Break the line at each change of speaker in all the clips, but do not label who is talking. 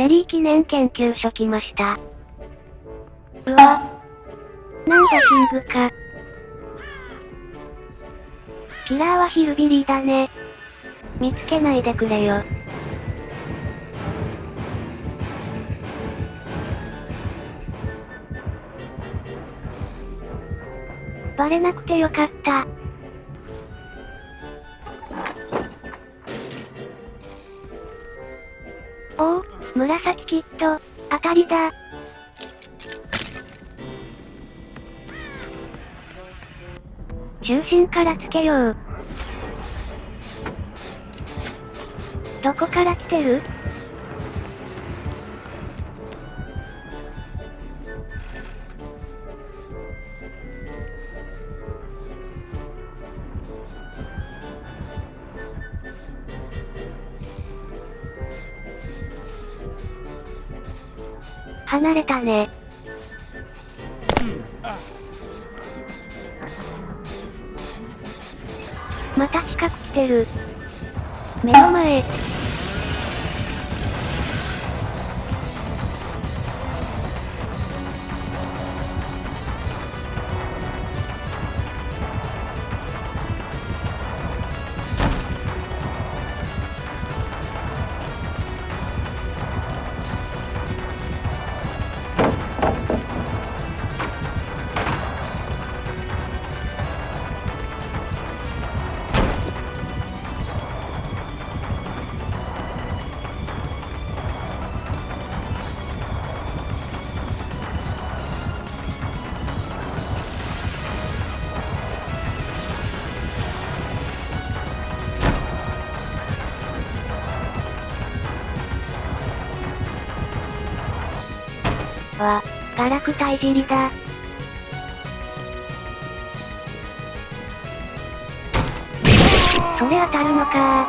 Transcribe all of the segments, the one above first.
レリー記念研究所来ました。うわ。なんだキングか。キラーはヒルビリーだね。見つけないでくれよ。バレなくてよかった。紫キット、当たりだ。中心からつけよう。どこから来てる？離れたね。また近く来てる。目の前。わ、ガラクタいじりだ。それ当たるのか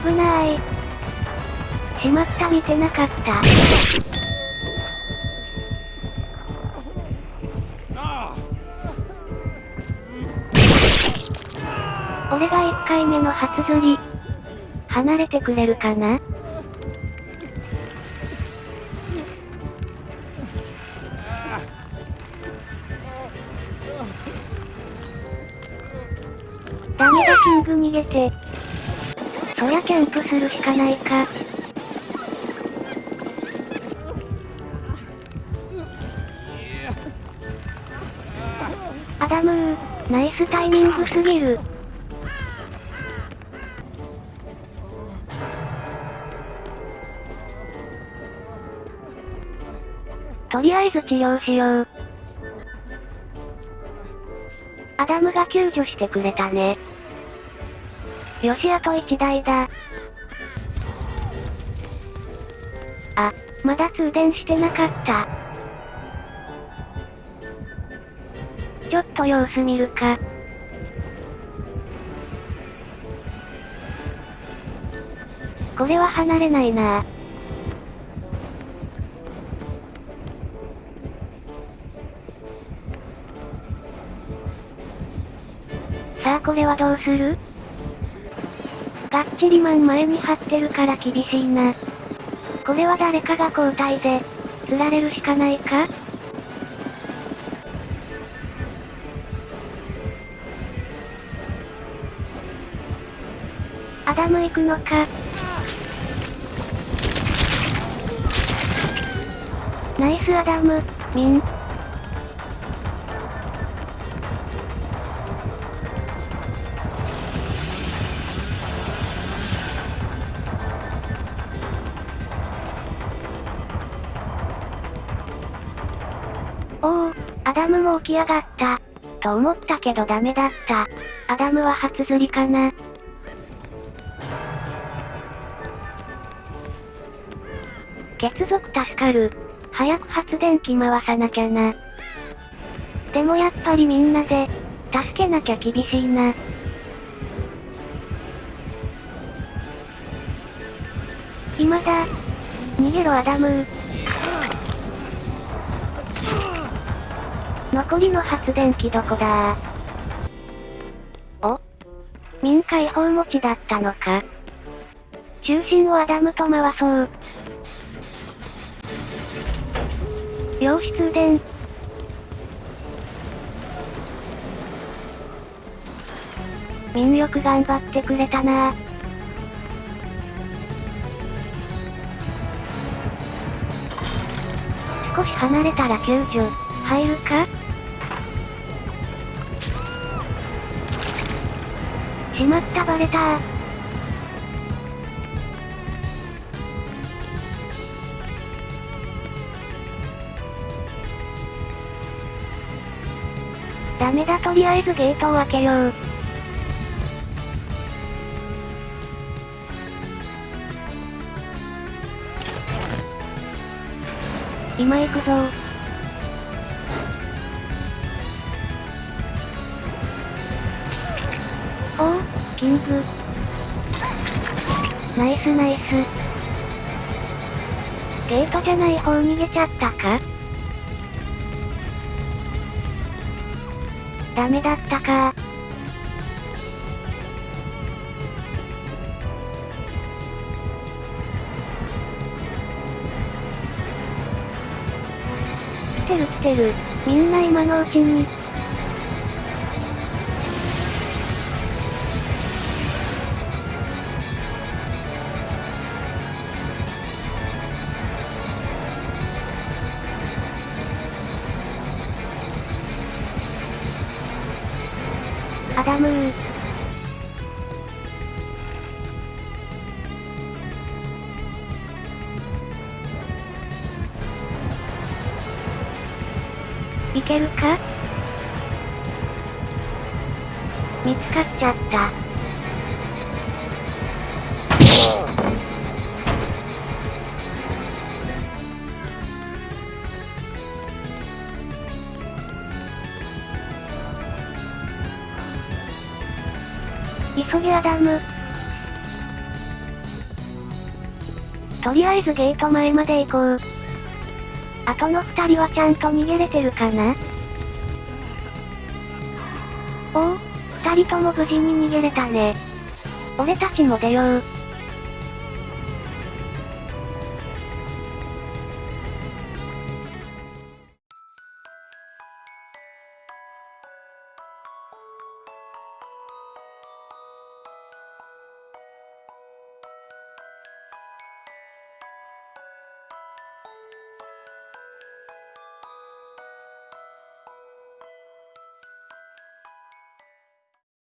危ない。しまった、見てなかった。俺が1回目の初釣り。離れてくれるかな？ダメだキング逃げて。そりゃキャンプするしかないか。アダムー、ナイスタイミングすぎる。とりあえず治療しよう。アダムが救助してくれたね。よしあと1台だ。あ、まだ通電してなかった。ちょっと様子見るか。これは離れないなさあこれはどうする？がっちりマン前に張ってるから厳しいな。これは誰かが交代で、釣られるしかないか？アダム行くのか。ナイスアダム、ミン。おお、アダムも起き上がった。と思ったけどダメだった。アダムは初釣りかな。血族助かる。早く発電機回さなきゃな。でもやっぱりみんなで、助けなきゃ厳しいな。暇だ。逃げろアダム残りの発電機どこだ？お？民解放持ちだったのか？中心をアダムと回そう。陽通電。民よく頑張ってくれたな。少し離れたら救助、入るか？しまったバレた。ダメだとりあえずゲートを開けよう。今行くぞおお、キング。ナイスナイス。ゲートじゃない方逃げちゃったか？ダメだったか来てる来てる。みんな今のうちに。アダムー。いけるか見つかっちゃった。急げアダム。とりあえずゲート前まで行こう。あとの二人はちゃんと逃げれてるかな？おお、二人とも無事に逃げれたね。俺たちも出よう。